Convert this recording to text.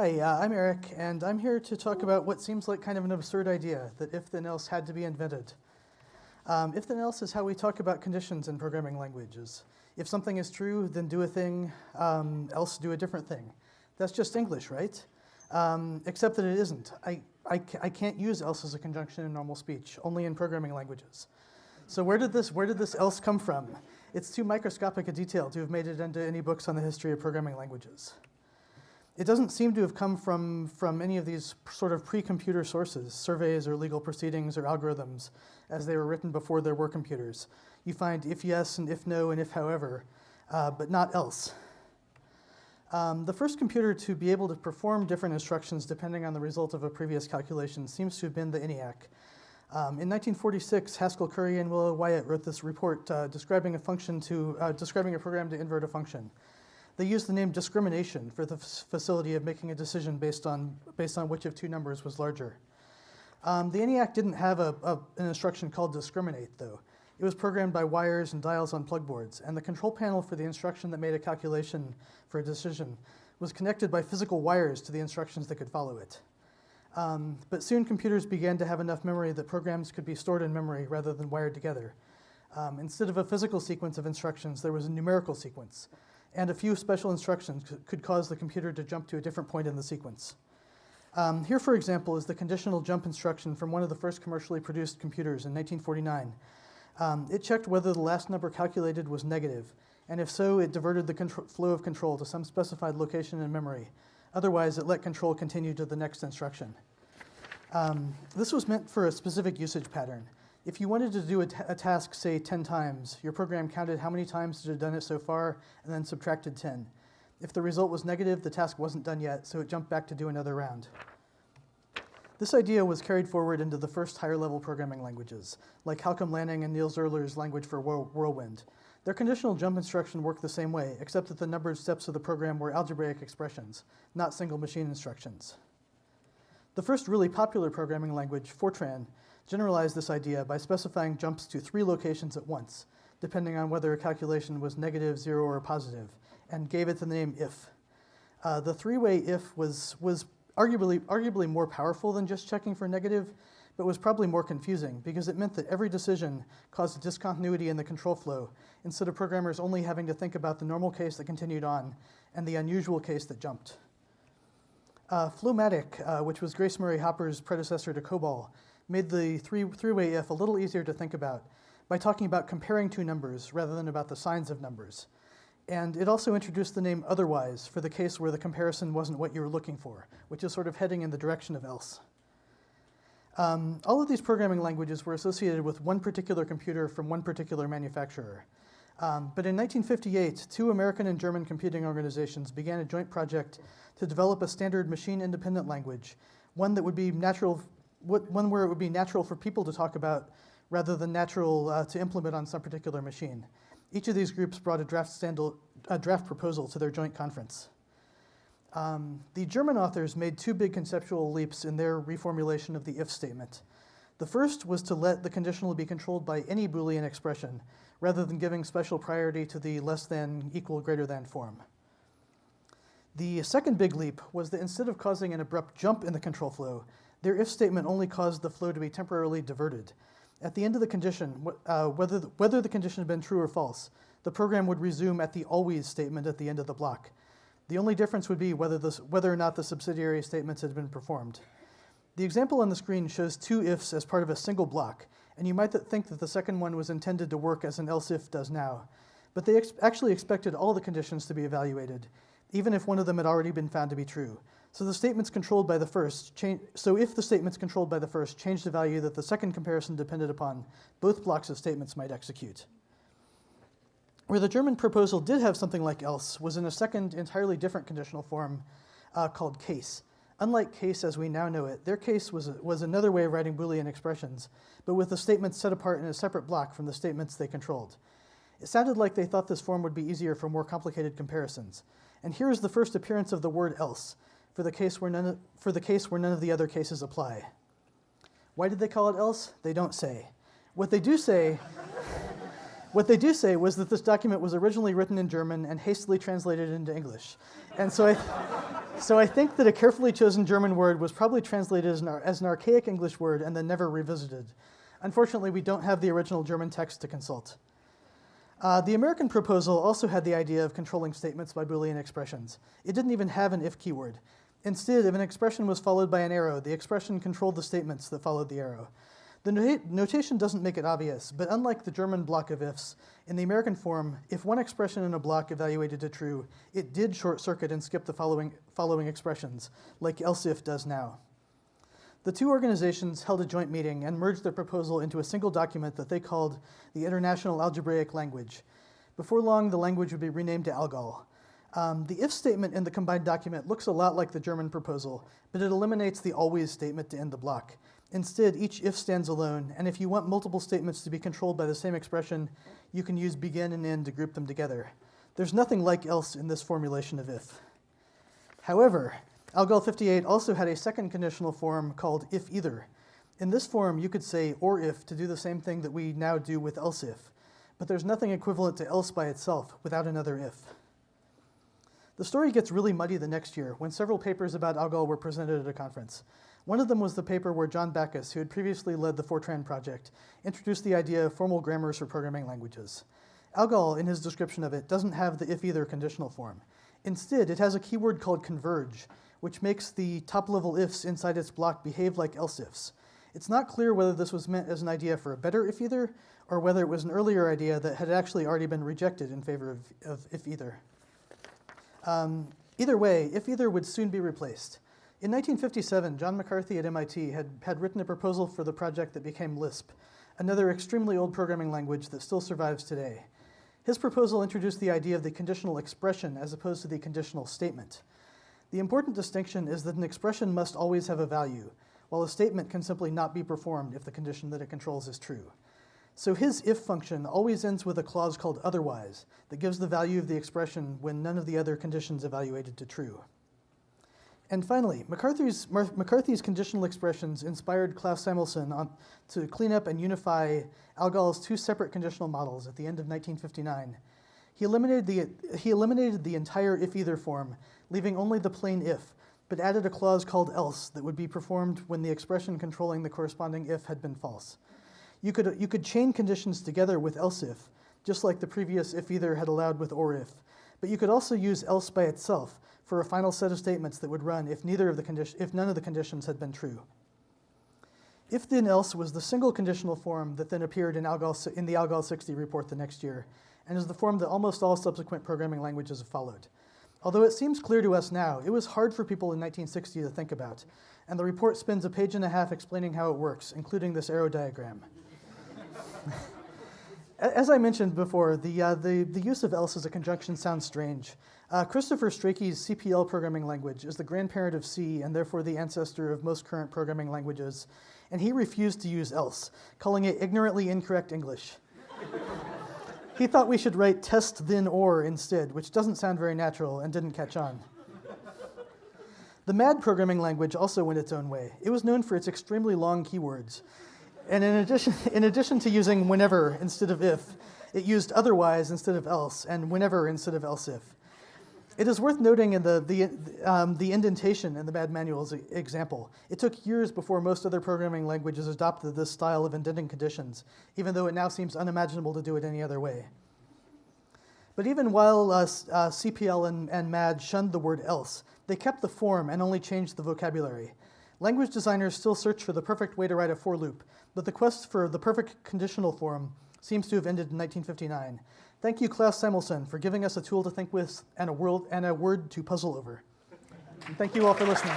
Hi, uh, I'm Eric, and I'm here to talk about what seems like kind of an absurd idea, that if then else had to be invented. Um, if then else is how we talk about conditions in programming languages. If something is true, then do a thing, um, else do a different thing. That's just English, right? Um, except that it isn't. I, I, I can't use else as a conjunction in normal speech, only in programming languages. So where did this, where did this else come from? It's too microscopic a detail to have made it into any books on the history of programming languages. It doesn't seem to have come from, from any of these sort of pre-computer sources, surveys or legal proceedings or algorithms, as they were written before there were computers. You find if yes and if no and if however, uh, but not else. Um, the first computer to be able to perform different instructions depending on the result of a previous calculation seems to have been the ENIAC. Um, in 1946, Haskell Curry and Willa Wyatt wrote this report uh, describing a function to, uh, describing a program to invert a function. They used the name discrimination for the facility of making a decision based on, based on which of two numbers was larger. Um, the ENIAC didn't have a, a, an instruction called discriminate, though. It was programmed by wires and dials on plug boards, and the control panel for the instruction that made a calculation for a decision was connected by physical wires to the instructions that could follow it. Um, but soon computers began to have enough memory that programs could be stored in memory rather than wired together. Um, instead of a physical sequence of instructions, there was a numerical sequence and a few special instructions could cause the computer to jump to a different point in the sequence. Um, here, for example, is the conditional jump instruction from one of the first commercially produced computers in 1949. Um, it checked whether the last number calculated was negative, and if so, it diverted the flow of control to some specified location in memory. Otherwise, it let control continue to the next instruction. Um, this was meant for a specific usage pattern. If you wanted to do a, task, say 10 times, your program counted how many times it had done it so far and then subtracted 10. If the result was negative, the task wasn't done yet, so it jumped back to do another round. This idea was carried forward into the first higher level programming languages, like Halcombe Laning and Neil Zierler's language for Whirlwind. Their conditional jump instruction worked the same way, except that the numbered steps of the program were algebraic expressions, not single machine instructions. The first really popular programming language, Fortran, generalized this idea by specifying jumps to three locations at once, depending on whether a calculation was negative, zero, or positive, and gave it the name if. Uh, the three-way if was, was arguably, arguably more powerful than just checking for negative, but was probably more confusing because it meant that every decision caused a discontinuity in the control flow, instead of programmers only having to think about the normal case that continued on and the unusual case that jumped. Uh, FLOW-MATIC, uh, which was Grace Murray Hopper's predecessor to COBOL, made the three, three-way if a little easier to think about by talking about comparing two numbers rather than about the signs of numbers. And it also introduced the name otherwise for the case where the comparison wasn't what you were looking for, which is sort of heading in the direction of else. Um, all of these programming languages were associated with one particular computer from one particular manufacturer. Um, but in 1958, two American and German computing organizations began a joint project to develop a standard machine-independent language, one that would be natural one where it would be natural for people to talk about rather than natural uh, to implement on some particular machine. Each of these groups brought a draft, standal, a draft proposal to their joint conference. Um, the German authors made two big conceptual leaps in their reformulation of the if statement. The first was to let the conditional be controlled by any Boolean expression, rather than giving special priority to the less than, equal, greater than form. The second big leap was that instead of causing an abrupt jump in the control flow, their if statement only caused the flow to be temporarily diverted. At the end of the condition, uh, whether, the, whether the condition had been true or false, the program would resume at the always statement at the end of the block. The only difference would be whether, this, whether or not the subsidiary statements had been performed. The example on the screen shows two ifs as part of a single block, and you might th think that the second one was intended to work as an else if does now. But they ex actually expected all the conditions to be evaluated, even if one of them had already been found to be true. So the statements controlled by the first, change, so if the statements controlled by the first change the value that the second comparison depended upon, both blocks of statements might execute. Where the German proposal did have something like else was in a second, entirely different conditional form uh, called case. Unlike case as we now know it, their case was, was another way of writing Boolean expressions, but with the statements set apart in a separate block from the statements they controlled. It sounded like they thought this form would be easier for more complicated comparisons. And here is the first appearance of the word else, for the case where none of, for the case where none of the other cases apply. Why did they call it else? They don't say. What they do say, what they do say was that this document was originally written in German and hastily translated into English. And so I, so I think that a carefully chosen German word was probably translated as an, as an archaic English word and then never revisited. Unfortunately, we don't have the original German text to consult. Uh, the American proposal also had the idea of controlling statements by Boolean expressions. It didn't even have an if keyword. Instead, if an expression was followed by an arrow, the expression controlled the statements that followed the arrow. The notation doesn't make it obvious, but unlike the German block of ifs, in the American form, if one expression in a block evaluated to true, it did short circuit and skip the following, following expressions, like else if does now. The two organizations held a joint meeting and merged their proposal into a single document that they called the International Algebraic Language. Before long, the language would be renamed to ALGOL. Um, the if statement in the combined document looks a lot like the German proposal, but it eliminates the always statement to end the block. Instead, each if stands alone, and if you want multiple statements to be controlled by the same expression, you can use begin and end to group them together. There's nothing like else in this formulation of if. However, Algol 58 also had a second conditional form called if either. In this form, you could say or if to do the same thing that we now do with else if, but there's nothing equivalent to else by itself without another if. The story gets really muddy the next year when several papers about Algol were presented at a conference. One of them was the paper where John Backus, who had previously led the Fortran project, introduced the idea of formal grammars for programming languages. Algol, in his description of it, doesn't have the if-either conditional form. Instead, it has a keyword called converge, which makes the top-level ifs inside its block behave like else ifs. It's not clear whether this was meant as an idea for a better if-either, or whether it was an earlier idea that had actually already been rejected in favor of, of if-either. Um, either way, if-either would soon be replaced. In 1957, John McCarthy at MIT had, had written a proposal for the project that became Lisp, another extremely old programming language that still survives today. His proposal introduced the idea of the conditional expression as opposed to the conditional statement. The important distinction is that an expression must always have a value, while a statement can simply not be performed if the condition that it controls is true. So his if function always ends with a clause called otherwise that gives the value of the expression when none of the other conditions evaluated to true. And finally, McCarthy's, McCarthy's conditional expressions inspired Klaus Samelson on, to clean up and unify Algol's two separate conditional models at the end of 1959. He eliminated the, he eliminated the entire if-either form, leaving only the plain if, but added a clause called else that would be performed when the expression controlling the corresponding if had been false. You could, you could chain conditions together with else if, just like the previous if-either had allowed with or if, but you could also use else by itself, for a final set of statements that would run if, neither of the if none of the conditions had been true. If then else was the single conditional form that then appeared in, Algol, in the Algol 60 report the next year, and is the form that almost all subsequent programming languages have followed. Although it seems clear to us now, it was hard for people in 1960 to think about, and the report spends a page and a half explaining how it works, including this arrow diagram. As I mentioned before, the, uh, the, the use of else as a conjunction sounds strange. Uh, Christopher Strachey's CPL programming language is the grandparent of C and therefore the ancestor of most current programming languages, and he refused to use else, calling it ignorantly incorrect English. he thought we should write test then or instead, which doesn't sound very natural and didn't catch on. The MAD programming language also went its own way. It was known for its extremely long keywords. And in addition, in addition to using whenever instead of if, it used otherwise instead of else and whenever instead of else if. It is worth noting in the, the, um, the indentation in the MAD manual's example. It took years before most other programming languages adopted this style of indenting conditions, even though it now seems unimaginable to do it any other way. But even while uh, uh, CPL and, and MAD shunned the word else, they kept the form and only changed the vocabulary. Language designers still search for the perfect way to write a for loop, but the quest for the perfect conditional form seems to have ended in 1959. Thank you, Klaus Samelson, for giving us a tool to think with and a, world, and a word to puzzle over. And thank you all for listening.